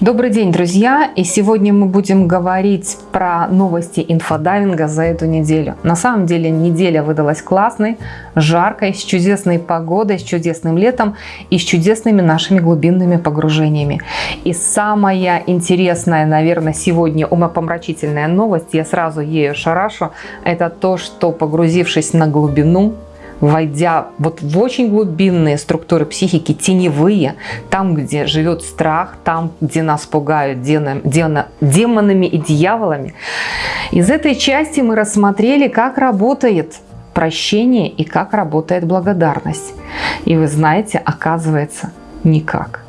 Добрый день, друзья! И сегодня мы будем говорить про новости инфодайвинга за эту неделю. На самом деле неделя выдалась классной, жаркой, с чудесной погодой, с чудесным летом и с чудесными нашими глубинными погружениями. И самая интересная, наверное, сегодня умопомрачительная новость, я сразу ею шарашу, это то, что погрузившись на глубину, войдя вот в очень глубинные структуры психики, теневые, там, где живет страх, там, где нас пугают демон, демон, демонами и дьяволами. Из этой части мы рассмотрели, как работает прощение и как работает благодарность. И вы знаете, оказывается, никак.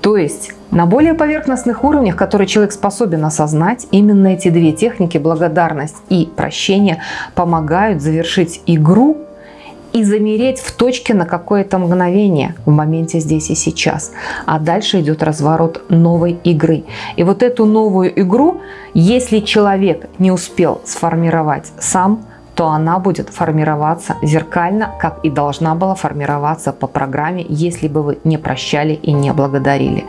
То есть на более поверхностных уровнях, которые человек способен осознать, именно эти две техники, благодарность и прощение, помогают завершить игру и замереть в точке на какое-то мгновение в моменте здесь и сейчас. А дальше идет разворот новой игры. И вот эту новую игру, если человек не успел сформировать сам, то она будет формироваться зеркально, как и должна была формироваться по программе, если бы вы не прощали и не благодарили.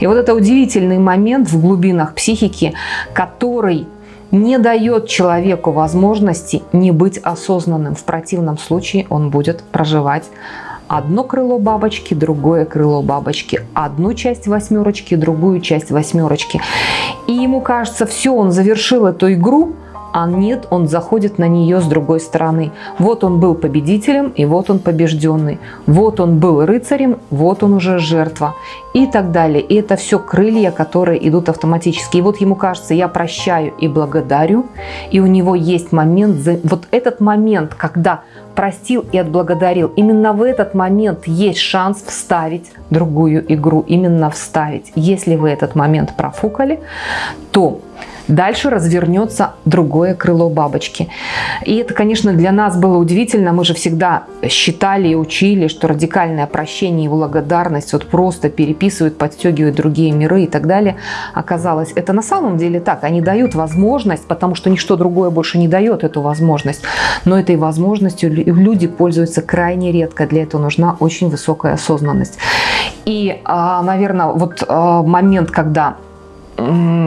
И вот это удивительный момент в глубинах психики, который не дает человеку возможности не быть осознанным. В противном случае он будет проживать одно крыло бабочки, другое крыло бабочки, одну часть восьмерочки, другую часть восьмерочки. И ему кажется, все, он завершил эту игру, а нет, он заходит на нее с другой стороны. Вот он был победителем, и вот он побежденный. Вот он был рыцарем, вот он уже жертва. И так далее. И это все крылья, которые идут автоматически. И вот ему кажется, я прощаю и благодарю. И у него есть момент, вот этот момент, когда простил и отблагодарил, именно в этот момент есть шанс вставить другую игру. Именно вставить. Если вы этот момент профукали, то Дальше развернется другое крыло бабочки. И это, конечно, для нас было удивительно. Мы же всегда считали и учили, что радикальное прощение и благодарность вот просто переписывают, подстегивают другие миры и так далее. Оказалось, это на самом деле так. Они дают возможность, потому что ничто другое больше не дает эту возможность. Но этой возможностью люди пользуются крайне редко. Для этого нужна очень высокая осознанность. И, а, наверное, вот а, момент, когда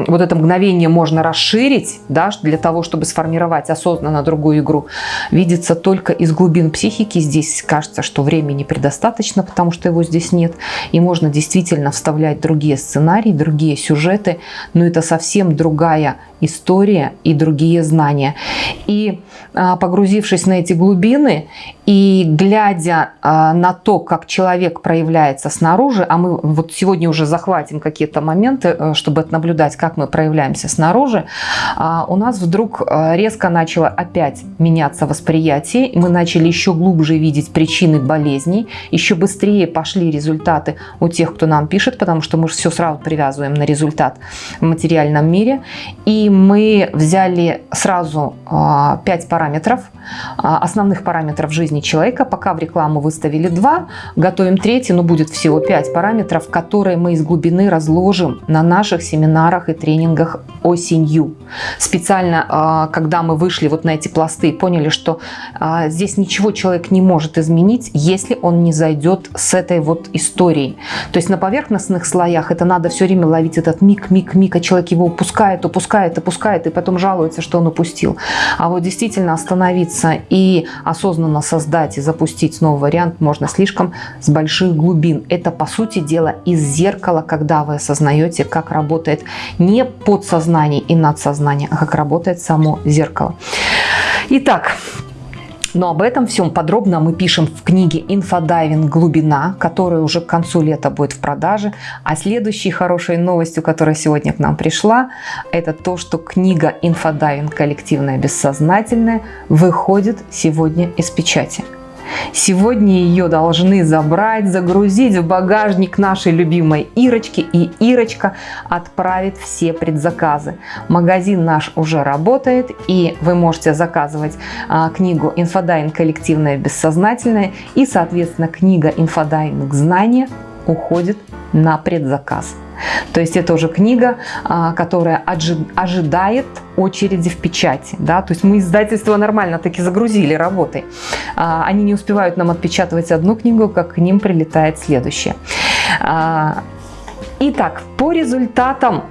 вот это мгновение можно расширить, да, для того, чтобы сформировать осознанно другую игру, видится только из глубин психики. Здесь кажется, что времени предостаточно, потому что его здесь нет. И можно действительно вставлять другие сценарии, другие сюжеты, но это совсем другая история и другие знания. И а, погрузившись на эти глубины и глядя а, на то, как человек проявляется снаружи, а мы вот сегодня уже захватим какие-то моменты, э, чтобы наблюдать, как мы проявляемся снаружи, а, у нас вдруг резко начало опять меняться восприятие, мы начали еще глубже видеть причины болезней, еще быстрее пошли результаты у тех, кто нам пишет, потому что мы все сразу привязываем на результат в материальном мире. И мы взяли сразу 5 а, параметров, а, основных параметров жизни человека. Пока в рекламу выставили 2, готовим третий, но будет всего 5 параметров, которые мы из глубины разложим на наших семинарах и тренингах осенью. Специально, а, когда мы вышли вот на эти пласты и поняли, что здесь ничего человек не может изменить, если он не зайдет с этой вот историей. То есть на поверхностных слоях это надо все время ловить этот миг, миг, миг, а человек его упускает, упускает, упускает и потом жалуется, что он упустил. А вот действительно остановиться и осознанно создать и запустить новый вариант можно слишком с больших глубин. Это, по сути дела, из зеркала, когда вы осознаете, как работает не подсознание и надсознание, а как работает само зеркало. Итак, но об этом всем подробно мы пишем в книге «Инфодайвинг. Глубина», которая уже к концу лета будет в продаже. А следующей хорошей новостью, которая сегодня к нам пришла, это то, что книга «Инфодайвинг. Коллективное бессознательное» выходит сегодня из печати. Сегодня ее должны забрать, загрузить в багажник нашей любимой Ирочки, и Ирочка отправит все предзаказы. Магазин наш уже работает, и вы можете заказывать а, книгу «Инфодайвинг. Коллективное бессознательное», и, соответственно, книга «Инфодайвинг. Знания» уходит на предзаказ. То есть это уже книга, а, которая ожидает очереди в печати. Да? То есть мы издательство нормально таки загрузили работой. А, они не успевают нам отпечатывать одну книгу, как к ним прилетает следующая. А, Итак, по результатам,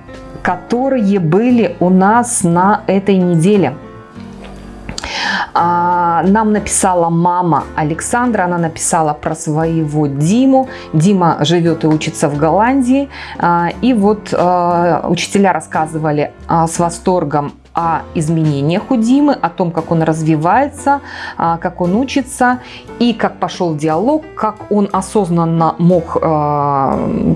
которые были у нас на этой неделе – нам написала мама Александра, она написала про своего Диму. Дима живет и учится в Голландии. А, и вот а, учителя рассказывали с восторгом о изменениях у Димы, о том, как он развивается, как он учится и как пошел диалог, как он осознанно мог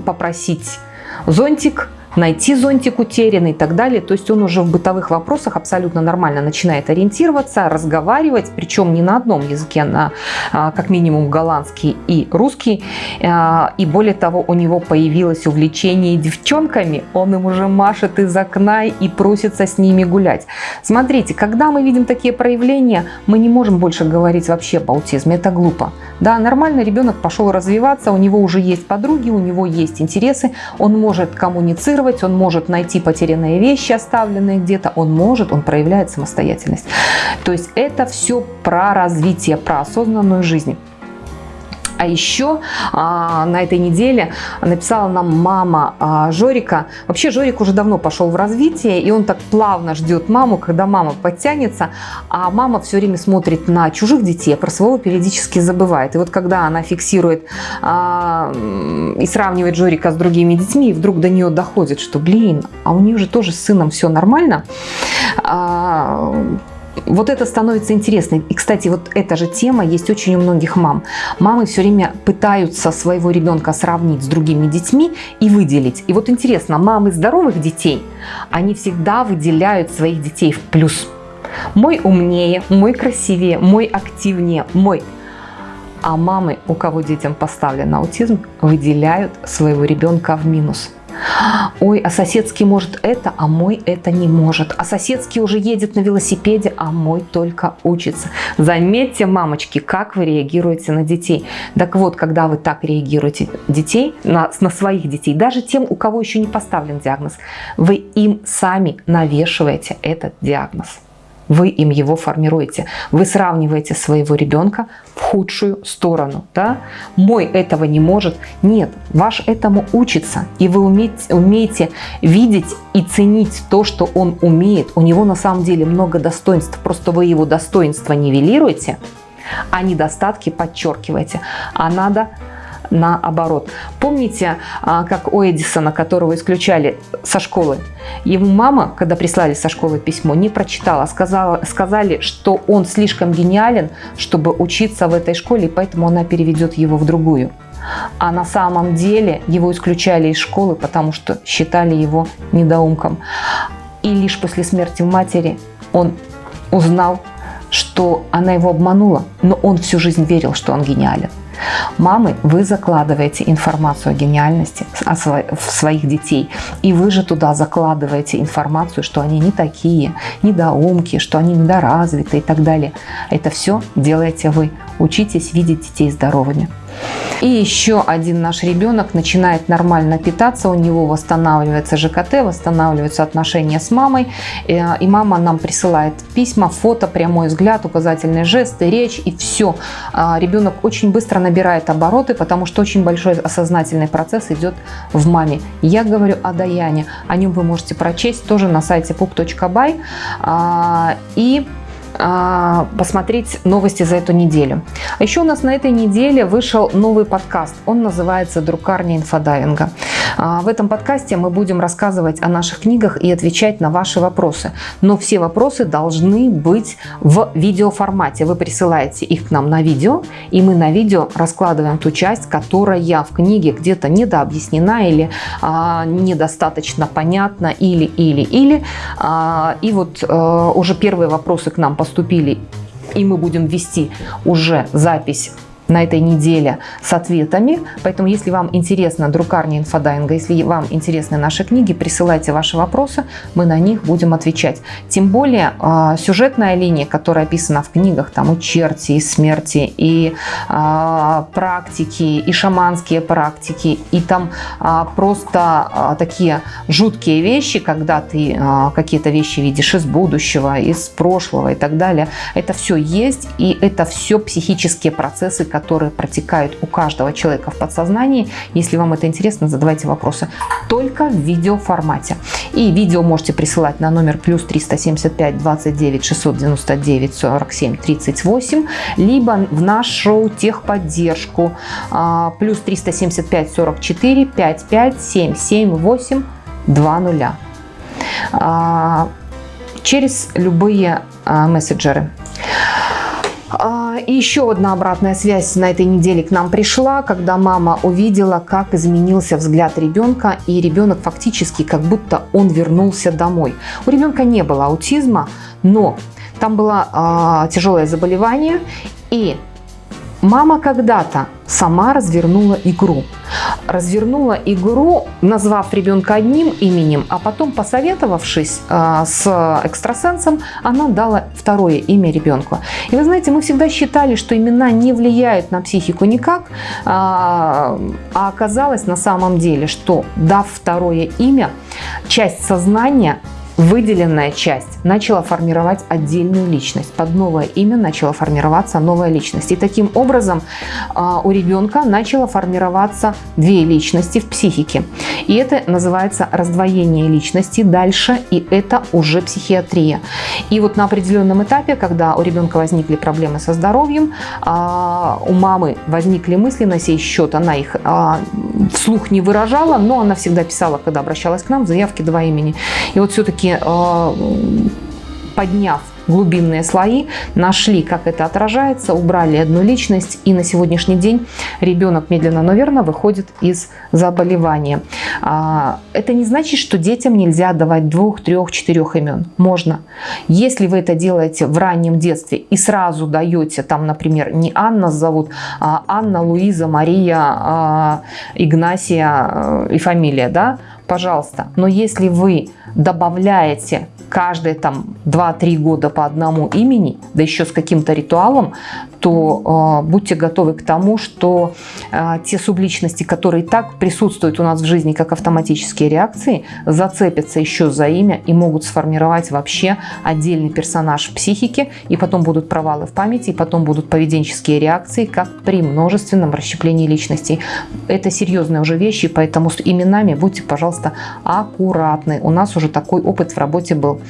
попросить зонтик найти зонтик утерянный и так далее. То есть он уже в бытовых вопросах абсолютно нормально начинает ориентироваться, разговаривать, причем не на одном языке, на а, как минимум голландский и русский. А, и более того, у него появилось увлечение девчонками, он им уже машет из окна и просится с ними гулять. Смотрите, когда мы видим такие проявления, мы не можем больше говорить вообще об аутизме, это глупо. Да, нормально ребенок пошел развиваться, у него уже есть подруги, у него есть интересы, он может коммуницировать, анализировать, он может найти потерянные вещи, оставленные где-то, он может, он проявляет самостоятельность. То есть это все про развитие, про осознанную жизнь. А еще а, на этой неделе написала нам мама а, Жорика. Вообще Жорик уже давно пошел в развитие, и он так плавно ждет маму, когда мама подтянется, а мама все время смотрит на чужих детей, а про своего периодически забывает. И вот когда она фиксирует а, и сравнивает Жорика с другими детьми, и вдруг до нее доходит, что, блин, а у нее же тоже с сыном все нормально, а, вот это становится интересным. И, кстати, вот эта же тема есть очень у многих мам. Мамы все время пытаются своего ребенка сравнить с другими детьми и выделить. И вот интересно, мамы здоровых детей, они всегда выделяют своих детей в плюс. Мой умнее, мой красивее, мой активнее, мой а мамы, у кого детям поставлен аутизм, выделяют своего ребенка в минус. Ой, а соседский может это, а мой это не может. А соседский уже едет на велосипеде, а мой только учится. Заметьте, мамочки, как вы реагируете на детей. Так вот, когда вы так реагируете детей, на, на своих детей, даже тем, у кого еще не поставлен диагноз, вы им сами навешиваете этот диагноз вы им его формируете. Вы сравниваете своего ребенка в худшую сторону. Да? Мой этого не может. Нет, ваш этому учится. И вы умеете, умеете видеть и ценить то, что он умеет. У него на самом деле много достоинств. Просто вы его достоинства нивелируете, а недостатки подчеркиваете. А надо наоборот. Помните, а, как у Эдисона, которого исключали со школы, ему мама, когда прислали со школы письмо, не прочитала, сказала, сказали, что он слишком гениален, чтобы учиться в этой школе, поэтому она переведет его в другую. А на самом деле его исключали из школы, потому что считали его недоумком. И лишь после смерти матери он узнал, что она его обманула, но он всю жизнь верил, что он гениален. Мамы, вы закладываете информацию о гениальности в своих детей, и вы же туда закладываете информацию, что они не такие, недоумки, что они недоразвиты и так далее. Это все делаете вы. Учитесь видеть детей здоровыми. И еще один наш ребенок начинает нормально питаться, у него восстанавливается ЖКТ, восстанавливаются отношения с мамой. Э, и мама нам присылает письма, фото, прямой взгляд, указательные жесты, речь и все. А, ребенок очень быстро набирает обороты, потому что очень большой осознательный процесс идет в маме. Я говорю о Даяне, о нем вы можете прочесть тоже на сайте pup.by. А, и посмотреть новости за эту неделю. А еще у нас на этой неделе вышел новый подкаст. Он называется «Друкарня инфодайвинга». А, в этом подкасте мы будем рассказывать о наших книгах и отвечать на ваши вопросы. Но все вопросы должны быть в видеоформате. Вы присылаете их к нам на видео, и мы на видео раскладываем ту часть, которая в книге где-то недообъяснена или а, недостаточно понятна, или, или, или. А, и вот а, уже первые вопросы к нам поступили, и мы будем вести уже запись на этой неделе с ответами. Поэтому, если вам интересна друкарня инфодайинга, если вам интересны наши книги, присылайте ваши вопросы, мы на них будем отвечать. Тем более, а, сюжетная линия, которая описана в книгах, там и черти, и смерти, и а, практики, и шаманские практики, и там а, просто такие жуткие вещи, когда ты какие-то вещи видишь из будущего, из прошлого и так далее. Это все есть, и это все психические процессы, протекают у каждого человека в подсознании. Если вам это интересно, задавайте вопросы. Только в видеоформате. И видео можете присылать на номер плюс 375 29 699 47 38, либо в нашу техподдержку а, плюс 375 44 55 77 8 20 через любые а, мессенджеры. А, и еще одна обратная связь на этой неделе к нам пришла, когда мама увидела, как изменился взгляд ребенка, и ребенок фактически как будто он вернулся домой. У ребенка не было аутизма, но там было э, тяжелое заболевание, и Мама когда-то сама развернула игру. Развернула игру, назвав ребенка одним именем, а потом, посоветовавшись э, с экстрасенсом, она дала второе имя ребенку. И вы знаете, мы всегда считали, что имена не влияют на психику никак, э, а оказалось на самом деле, что дав второе имя, часть сознания выделенная часть начала формировать отдельную личность. Под новое имя начала формироваться новая личность. И таким образом а, у ребенка начало формироваться две личности в психике. И это называется раздвоение личности дальше, и это уже психиатрия. И вот на определенном этапе, когда у ребенка возникли проблемы со здоровьем, а, у мамы возникли мысли на сей счет, она их а, вслух не выражала, но она всегда писала, когда обращалась к нам, в заявке два имени. И вот все-таки все-таки подняв глубинные слои, нашли, как это отражается, убрали одну личность, и на сегодняшний день ребенок медленно, но верно выходит из заболевания. А, это не значит, что детям нельзя давать двух, трех, четырех имен. Можно. Если вы это делаете в раннем детстве и сразу даете, там, например, не Анна зовут, а Анна, Луиза, Мария, а, Игнасия э, и фамилия, да, пожалуйста. Но если вы добавляете каждые там 2-3 года по одному имени, да еще с каким-то ритуалом, то э, будьте готовы к тому, что э, те субличности, которые так присутствуют у нас в жизни, как автоматические реакции, зацепятся еще за имя и могут сформировать вообще отдельный персонаж в психике, и потом будут провалы в памяти, и потом будут поведенческие реакции, как при множественном расщеплении личностей. Это серьезные уже вещи, поэтому с именами будьте, пожалуйста, аккуратны. У нас уже такой опыт в работе был.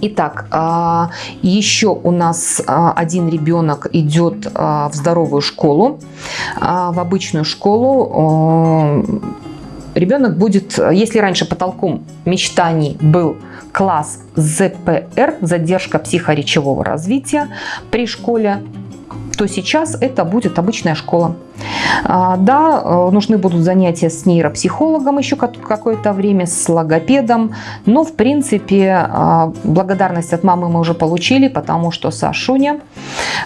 Итак, а, еще у нас а, один ребенок идет а, в здоровую школу, в обычную школу. Ребенок будет, если раньше потолком мечтаний был класс ЗПР, задержка психоречевого развития при школе, то сейчас это будет обычная школа. А, да, э, нужны будут занятия с нейропсихологом еще какое-то время, с логопедом, но в принципе а, благодарность от мамы мы уже получили, потому что Сашуня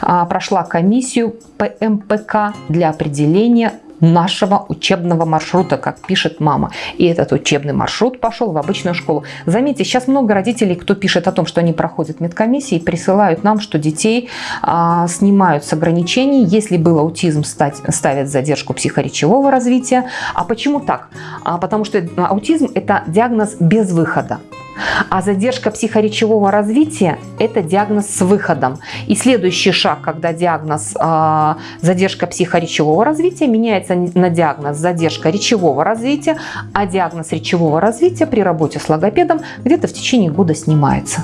а, прошла комиссию ПМПК для определения нашего учебного маршрута, как пишет мама. И этот учебный маршрут пошел в обычную школу. Заметьте, сейчас много родителей, кто пишет о том, что они проходят медкомиссии, присылают нам, что детей а, снимают с ограничений. Если был аутизм, стать, ставят задержку психоречевого развития. А почему так? А, потому что аутизм – это диагноз без выхода. А задержка психоречевого развития – это диагноз с выходом. И следующий шаг, когда диагноз э, задержка психоречевого развития меняется на диагноз задержка речевого развития, а диагноз речевого развития при работе с логопедом где-то в течение года снимается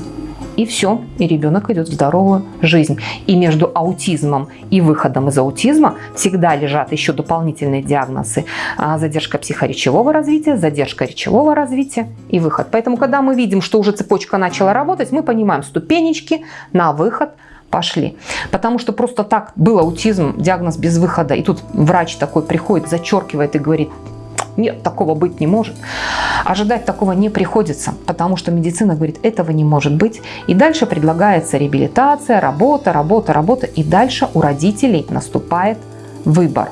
и все, и ребенок идет в здоровую жизнь. И между аутизмом и выходом из аутизма всегда лежат еще дополнительные диагнозы. А, задержка психоречевого развития, задержка речевого развития и выход. Поэтому, когда мы видим, что уже цепочка начала работать, мы понимаем ступенечки на выход пошли. Потому что просто так был аутизм, диагноз без выхода. И тут врач такой приходит, зачеркивает и говорит, нет, такого быть не может. Ожидать такого не приходится, потому что медицина говорит, этого не может быть. И дальше предлагается реабилитация, работа, работа, работа. И дальше у родителей наступает выбор.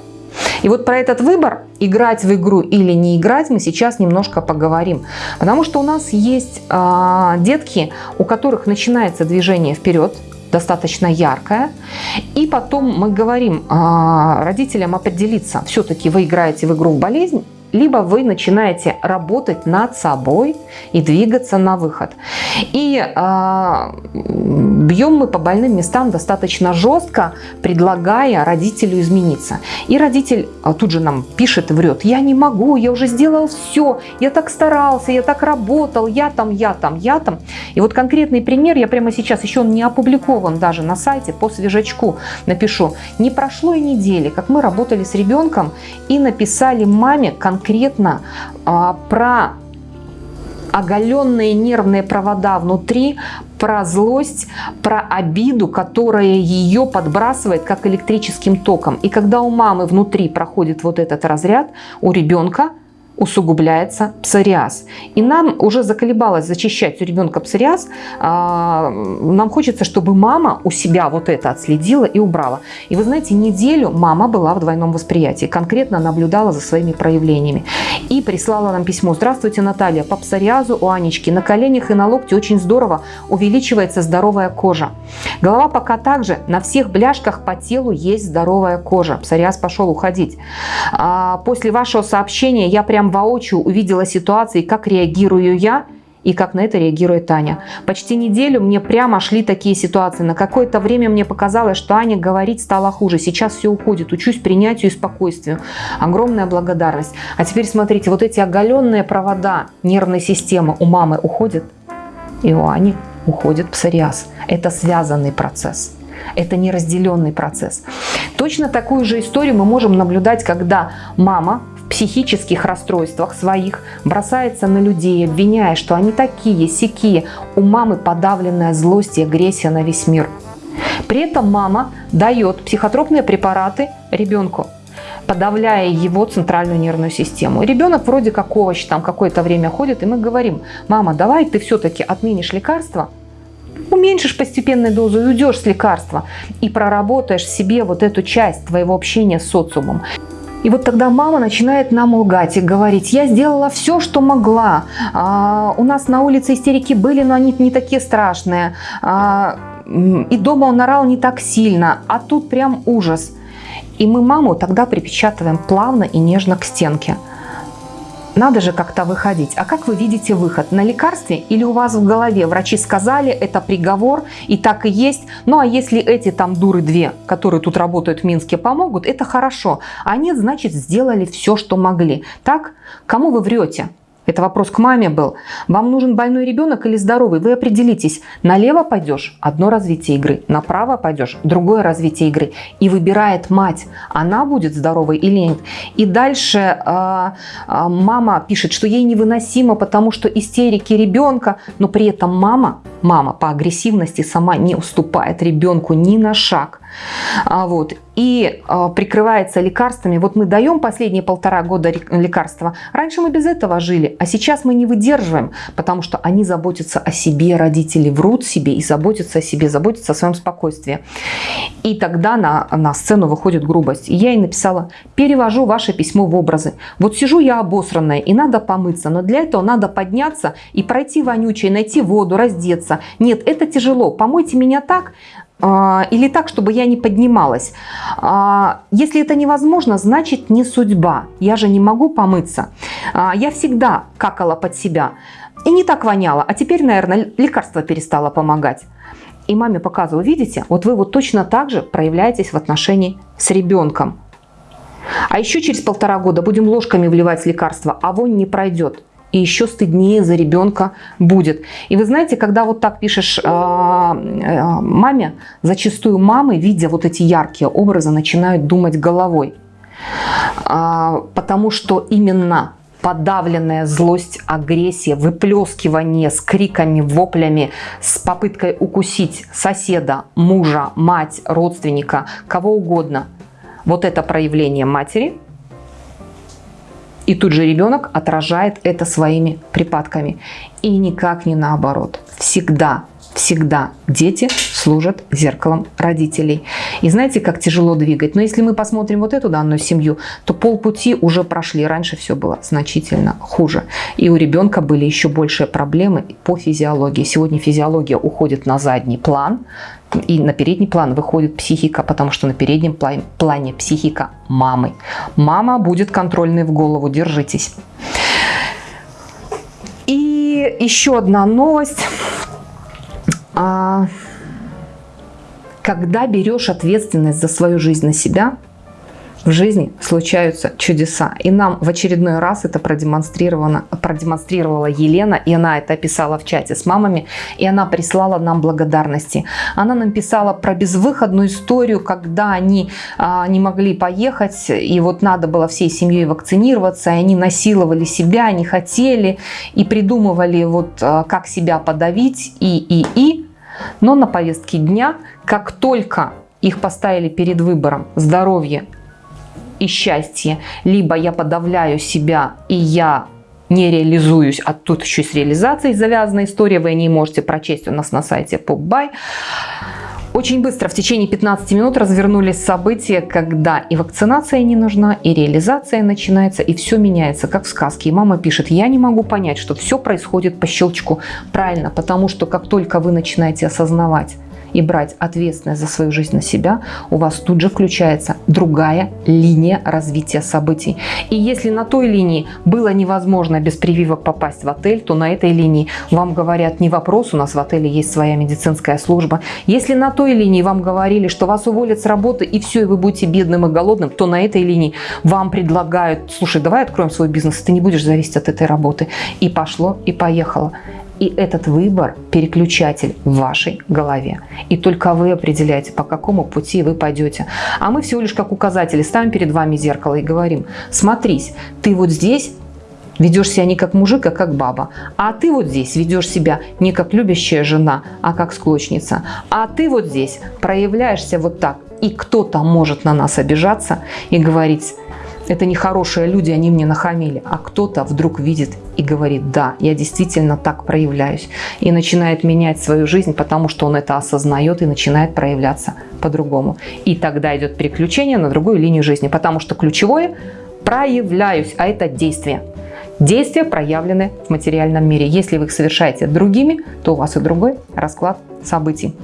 И вот про этот выбор, играть в игру или не играть, мы сейчас немножко поговорим. Потому что у нас есть э, детки, у которых начинается движение вперед, достаточно яркое. И потом мы говорим э, родителям определиться, все-таки вы играете в игру в болезнь либо вы начинаете работать над собой и двигаться на выход. И э, бьем мы по больным местам достаточно жестко, предлагая родителю измениться. И родитель а, тут же нам пишет и врет, я не могу, я уже сделал все, я так старался, я так работал, я там, я там, я там. И вот конкретный пример, я прямо сейчас, еще он не опубликован даже на сайте, по свежачку напишу. Не прошло и недели, как мы работали с ребенком и написали маме конкретно а, про оголенные нервные провода внутри, про злость, про обиду, которая ее подбрасывает как электрическим током. И когда у мамы внутри проходит вот этот разряд, у ребенка усугубляется псориаз. И нам уже заколебалось зачищать у ребенка псориаз. А, нам хочется, чтобы мама у себя вот это отследила и убрала. И вы знаете, неделю мама была в двойном восприятии, конкретно наблюдала за своими проявлениями. И прислала нам письмо. Здравствуйте, Наталья. По псориазу у Анечки на коленях и на локте очень здорово увеличивается здоровая кожа. Голова пока также, на всех бляшках по телу есть здоровая кожа. Псориаз пошел уходить. А, после вашего сообщения я прям прям воочию увидела ситуации, как реагирую я и как на это реагирует Аня. Почти неделю мне прямо шли такие ситуации. На какое-то время мне показалось, что Аня говорить стала хуже. Сейчас все уходит. Учусь принятию и спокойствию. Огромная благодарность. А теперь смотрите, вот эти оголенные провода нервной системы у мамы уходят, и у Ани уходит псориаз. Это связанный процесс. Это неразделенный процесс. Точно такую же историю мы можем наблюдать, когда мама психических расстройствах своих, бросается на людей, обвиняя, что они такие, сякие. У мамы подавленная злость и агрессия на весь мир. При этом мама дает психотропные препараты ребенку, подавляя его центральную нервную систему. Ребенок вроде как овощ там какое-то время ходит, и мы говорим, мама, давай ты все-таки отменишь лекарство, уменьшишь постепенную дозу и уйдешь с лекарства, и проработаешь себе вот эту часть твоего общения с социумом. И вот тогда мама начинает нам лгать и говорить, я сделала все, что могла. А, у нас на улице истерики были, но они не такие страшные. А, и дома он орал не так сильно, а тут прям ужас. И мы маму тогда припечатываем плавно и нежно к стенке. Надо же как-то выходить. А как вы видите выход? На лекарстве или у вас в голове? Врачи сказали, это приговор, и так и есть. Ну а если эти там дуры две, которые тут работают в Минске, помогут, это хорошо. А нет, значит, сделали все, что могли. Так? Кому вы врете? Это вопрос к маме был. Вам нужен больной ребенок или здоровый? Вы определитесь. Налево пойдешь – одно развитие игры. Направо пойдешь – другое развитие игры. И выбирает мать, она будет здоровой или нет. И дальше э, мама пишет, что ей невыносимо, потому что истерики ребенка. Но при этом мама, мама по агрессивности сама не уступает ребенку ни на шаг. А, вот, и а, прикрывается лекарствами. Вот мы даем последние полтора года лекарства. Раньше мы без этого жили, а сейчас мы не выдерживаем, потому что они заботятся о себе, родители врут себе и заботятся о себе, заботятся о своем спокойствии. И тогда на, на сцену выходит грубость. И я ей написала, перевожу ваше письмо в образы. Вот сижу я обосранная, и надо помыться, но для этого надо подняться и пройти вонючей, найти воду, раздеться. Нет, это тяжело, помойте меня так, или так, чтобы я не поднималась. А, если это невозможно, значит не судьба. Я же не могу помыться. А, я всегда какала под себя. И не так воняла. А теперь, наверное, лекарство перестало помогать. И маме показываю, видите, вот вы вот точно так же проявляетесь в отношении с ребенком. А еще через полтора года будем ложками вливать лекарства, а вонь не пройдет и еще стыднее за ребенка будет. И вы знаете, когда вот так пишешь э, э, маме, зачастую мамы, видя вот эти яркие образы, начинают думать головой. Э, потому что именно подавленная злость, агрессия, выплескивание с криками, воплями, с попыткой укусить соседа, мужа, мать, родственника, кого угодно. Вот это проявление матери – и тут же ребенок отражает это своими припадками. И никак не наоборот. Всегда, всегда дети служат зеркалом родителей. И знаете, как тяжело двигать? Но если мы посмотрим вот эту данную семью, то полпути уже прошли. Раньше все было значительно хуже. И у ребенка были еще большие проблемы по физиологии. Сегодня физиология уходит на задний план, и на передний план выходит психика, потому что на переднем плане психика мамы. Мама будет контрольной в голову, держитесь. И еще одна новость. Когда берешь ответственность за свою жизнь на себя, в жизни случаются чудеса. И нам в очередной раз это продемонстрировано, продемонстрировала Елена, и она это описала в чате с мамами, и она прислала нам благодарности. Она нам писала про безвыходную историю, когда они а, не могли поехать, и вот надо было всей семьей вакцинироваться, и они насиловали себя, не хотели, и придумывали вот а, как себя подавить, и, и, и. Но на повестке дня, как только их поставили перед выбором здоровье и счастье, либо я подавляю себя и я не реализуюсь, а тут еще с реализацией завязана история, вы не можете прочесть у нас на сайте PopBuy. Очень быстро, в течение 15 минут развернулись события, когда и вакцинация не нужна, и реализация начинается, и все меняется, как в сказке. И мама пишет, я не могу понять, что все происходит по щелчку. Правильно, потому что как только вы начинаете осознавать, и брать ответственность за свою жизнь на себя, у вас тут же включается другая линия развития событий. И если на той линии было невозможно без прививок попасть в отель, то на этой линии вам говорят не вопрос, у нас в отеле есть своя медицинская служба. Если на той линии вам говорили, что вас уволят с работы и все, и вы будете бедным и голодным, то на этой линии вам предлагают, слушай, давай откроем свой бизнес, ты не будешь зависеть от этой работы. И пошло, и поехало. И этот выбор – переключатель в вашей голове. И только вы определяете, по какому пути вы пойдете. А мы всего лишь как указатели ставим перед вами зеркало и говорим, смотрись, ты вот здесь ведешь себя не как мужик, а как баба. А ты вот здесь ведешь себя не как любящая жена, а как склочница. А ты вот здесь проявляешься вот так. И кто-то может на нас обижаться и говорить, это нехорошие люди, они мне нахамили. А кто-то вдруг видит и говорит, да, я действительно так проявляюсь. И начинает менять свою жизнь, потому что он это осознает и начинает проявляться по-другому. И тогда идет переключение на другую линию жизни, потому что ключевое – проявляюсь, а это действие. Действия проявлены в материальном мире. Если вы их совершаете другими, то у вас и другой расклад событий.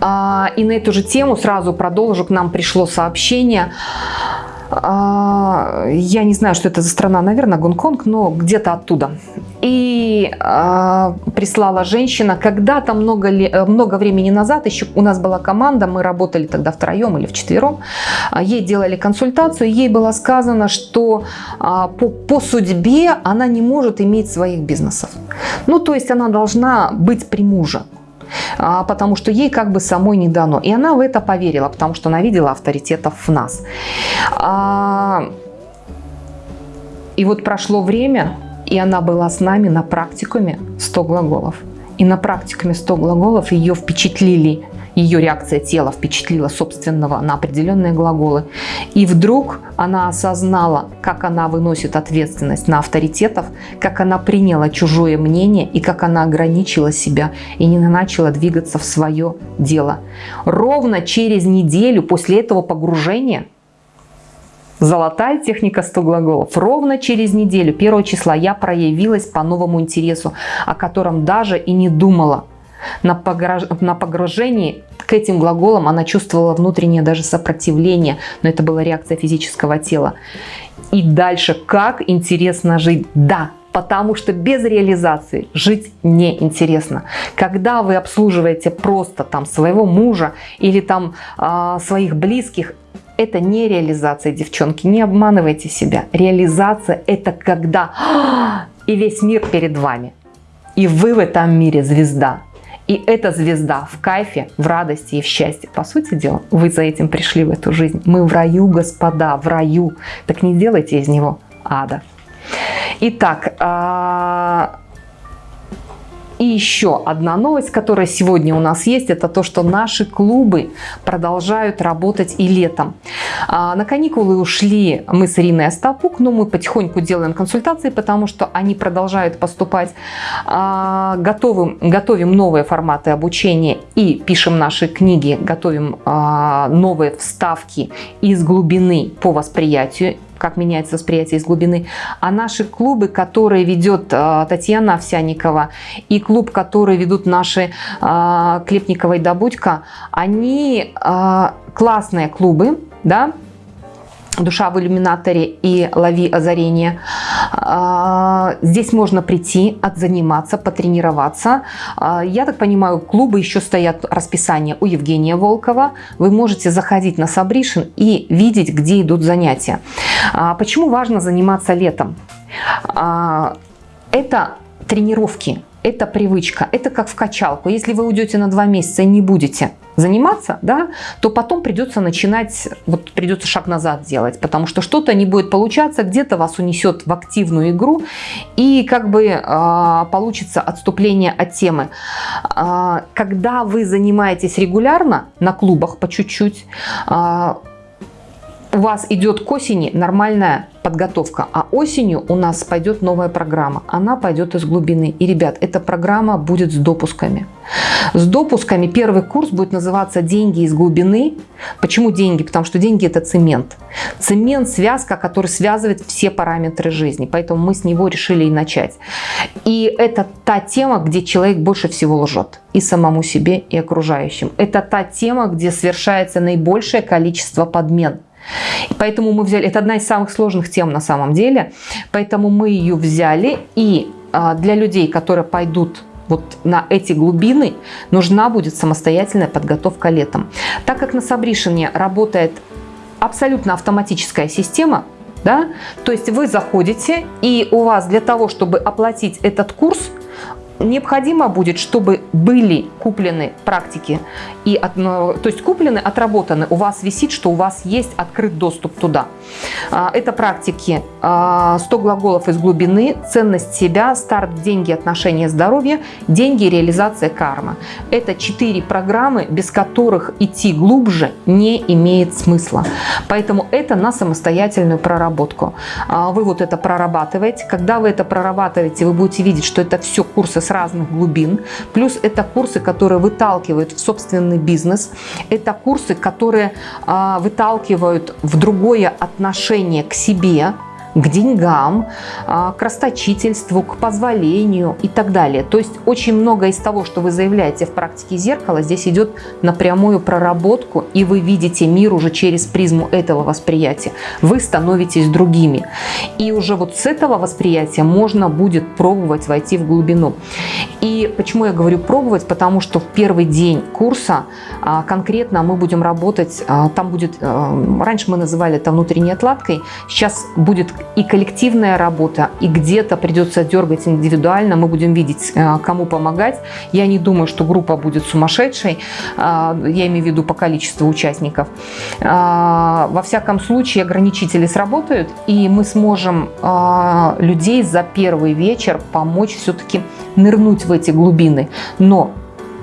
А, и на эту же тему сразу продолжу. К нам пришло сообщение я не знаю, что это за страна, наверное, Гонконг, но где-то оттуда. И э, прислала женщина, когда-то много, много времени назад, еще у нас была команда, мы работали тогда втроем или вчетвером, ей делали консультацию, ей было сказано, что э, по, по судьбе она не может иметь своих бизнесов. Ну, то есть она должна быть при муже. А, потому что ей как бы самой не дано. И она в это поверила, потому что она видела авторитетов в нас. А, и вот прошло время, и она была с нами на практикуме 100 глаголов. И на практикуме 100 глаголов ее впечатлили ее реакция тела впечатлила собственного на определенные глаголы. И вдруг она осознала, как она выносит ответственность на авторитетов, как она приняла чужое мнение и как она ограничила себя и не начала двигаться в свое дело. Ровно через неделю после этого погружения Золотая техника 100 глаголов. Ровно через неделю, 1 числа, я проявилась по новому интересу, о котором даже и не думала. На, погружении к этим глаголам она чувствовала внутреннее даже сопротивление, но это была реакция физического тела. И дальше, как интересно жить? Да, потому что без реализации жить неинтересно. Когда вы обслуживаете просто там своего мужа или там э, своих близких, это не реализация, девчонки, не обманывайте себя. Реализация это когда и весь мир перед вами. И вы в этом мире звезда. И эта звезда в кайфе, в радости и в счастье. По сути дела, вы за этим пришли в эту жизнь. Мы в раю, господа, в раю. Так не делайте из него ада. Итак, а, И еще одна новость, которая сегодня у нас есть, это то, что наши клубы продолжают работать и летом. А, на каникулы ушли мы с Ириной Остапук, но мы потихоньку делаем консультации, потому что они продолжают поступать. А, готовим, готовим новые форматы обучения и пишем наши книги, готовим а, новые вставки из глубины по восприятию как меняется восприятие из глубины. А наши клубы, которые ведет э, Татьяна Овсяникова и клуб, который ведут наши э, Клепникова и Добудько, они э, классные клубы, да, душа в иллюминаторе и лови озарение. А, здесь можно прийти, отзаниматься, потренироваться. А, я так понимаю, клубы еще стоят расписание у Евгения Волкова. Вы можете заходить на Сабришин и видеть, где идут занятия. А, почему важно заниматься летом? Это тренировки, это привычка, это как в качалку. Если вы уйдете на два месяца и не будете заниматься, да, то потом придется начинать, вот придется шаг назад делать, потому что что-то не будет получаться, где-то вас унесет в активную игру, и как бы э, получится отступление от темы. Э, когда вы занимаетесь регулярно на клубах по чуть-чуть, э, у вас идет к осени нормальная подготовка, а осенью у нас пойдет новая программа. Она пойдет из глубины. И, ребят, эта программа будет с допусками. С допусками первый курс будет называться «Деньги из глубины». Почему деньги? Потому что деньги – это цемент. Цемент – связка, который связывает все параметры жизни. Поэтому мы с него решили и начать. И это та тема, где человек больше всего лжет. И самому себе, и окружающим. Это та тема, где совершается наибольшее количество подмен. Поэтому мы взяли, это одна из самых сложных тем на самом деле, поэтому мы ее взяли и а, для людей, которые пойдут вот на эти глубины, нужна будет самостоятельная подготовка летом. Так как на Сабришине работает абсолютно автоматическая система, да, то есть вы заходите и у вас для того, чтобы оплатить этот курс, необходимо будет, чтобы были куплены практики, и то есть куплены, отработаны, у вас висит, что у вас есть открыт доступ туда. А, это практики 100 а, глаголов из глубины, ценность себя, старт, деньги, отношения, здоровье, деньги, реализация, карма. Это четыре программы, без которых идти глубже не имеет смысла. Поэтому это на самостоятельную проработку. А, вы вот это прорабатываете. Когда вы это прорабатываете, вы будете видеть, что это все курсы с разных глубин. Плюс это курсы, которые выталкивают в собственный бизнес. Это курсы, которые а, выталкивают в другое отношение к себе, к деньгам, а, к расточительству, к позволению и так далее. То есть очень много из того, что вы заявляете в практике зеркала, здесь идет на прямую проработку, и вы видите мир уже через призму этого восприятия. Вы становитесь другими. И уже вот с этого восприятия можно будет пробовать войти в глубину. И почему я говорю пробовать? Потому что в первый день курса а, конкретно мы будем работать, а, там будет, раньше мы называли это внутренней отладкой, сейчас будет и коллективная работа, и где-то придется дергать индивидуально, мы будем видеть, э, кому помогать. Я не думаю, что группа будет сумасшедшей, э, я имею в виду по количеству участников. Э, во всяком случае, ограничители сработают, и мы сможем людей за первый вечер помочь все-таки нырнуть в эти глубины. Но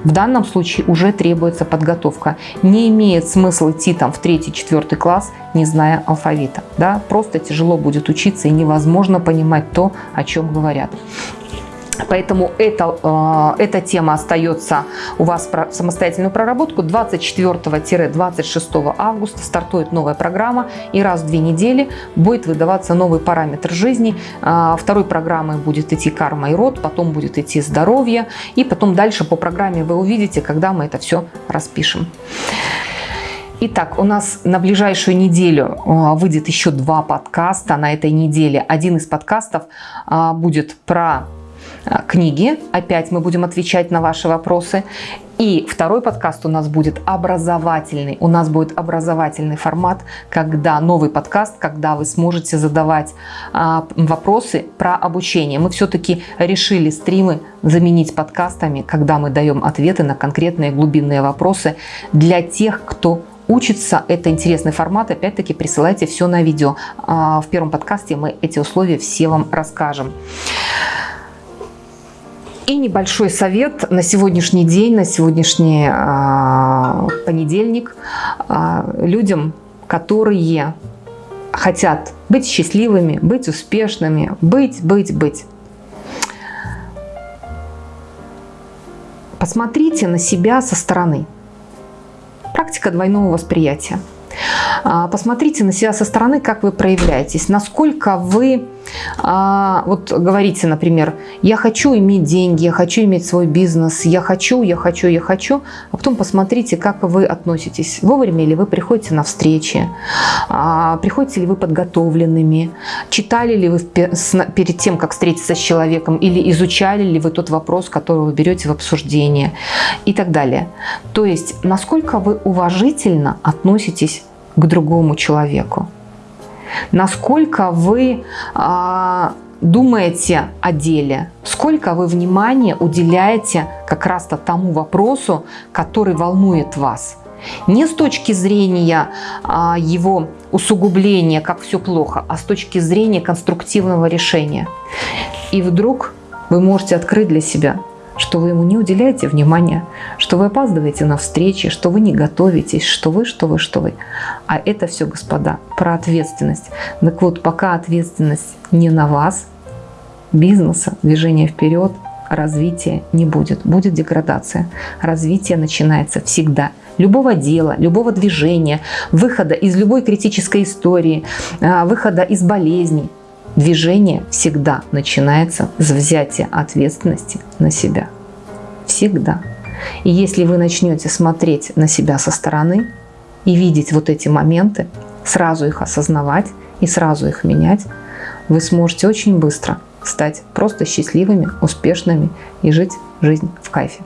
в данном случае уже требуется подготовка. Не имеет смысла идти там в третий-четвертый класс, не зная алфавита. Да? Просто тяжело будет учиться и невозможно понимать то, о чем говорят. Поэтому это, э, эта тема остается у вас в самостоятельную проработку. 24-26 августа стартует новая программа и раз в две недели будет выдаваться новый параметр жизни. Э, второй программой будет идти карма и род, потом будет идти здоровье и потом дальше по программе вы увидите, когда мы это все распишем. Итак, у нас на ближайшую неделю э, выйдет еще два подкаста на этой неделе. Один из подкастов будет про книги. Опять мы будем отвечать на ваши вопросы. И второй подкаст у нас будет образовательный. У нас будет образовательный формат, когда новый подкаст, когда вы сможете задавать а, вопросы про обучение. Мы все-таки решили стримы заменить подкастами, когда мы даем ответы на конкретные глубинные вопросы для тех, кто учится. Это интересный формат. Опять-таки присылайте все на видео. А, в первом подкасте мы эти условия все вам расскажем. И небольшой совет на сегодняшний день, на сегодняшний э, понедельник э, людям, которые хотят быть счастливыми, быть успешными, быть, быть, быть. Посмотрите на себя со стороны. Практика двойного восприятия. А, посмотрите на себя со стороны, как вы проявляетесь, насколько вы а, вот говорите, например, я хочу иметь деньги, я хочу иметь свой бизнес, я хочу, я хочу, я хочу, а потом посмотрите, как вы относитесь, вовремя ли вы приходите на встречи, а, приходите ли вы подготовленными, читали ли вы перед тем, как встретиться с человеком, или изучали ли вы тот вопрос, который вы берете в обсуждение? И так далее. То есть, насколько вы уважительно относитесь к другому человеку насколько вы а, думаете о деле, сколько вы внимания уделяете как раз-то тому вопросу, который волнует вас. Не с точки зрения а, его усугубления, как все плохо, а с точки зрения конструктивного решения. И вдруг вы можете открыть для себя что вы ему не уделяете внимания, что вы опаздываете на встречи, что вы не готовитесь, что вы, что вы, что вы. А это все, господа, про ответственность. Так вот, пока ответственность не на вас, бизнеса, движения вперед, развития не будет. Будет деградация. Развитие начинается всегда. Любого дела, любого движения, выхода из любой критической истории, а, выхода из болезней. Движение всегда начинается с взятия ответственности на себя. Всегда. И если вы начнете смотреть на себя со стороны и видеть вот эти моменты, сразу их осознавать и сразу их менять, вы сможете очень быстро стать просто счастливыми, успешными и жить жизнь в кайфе.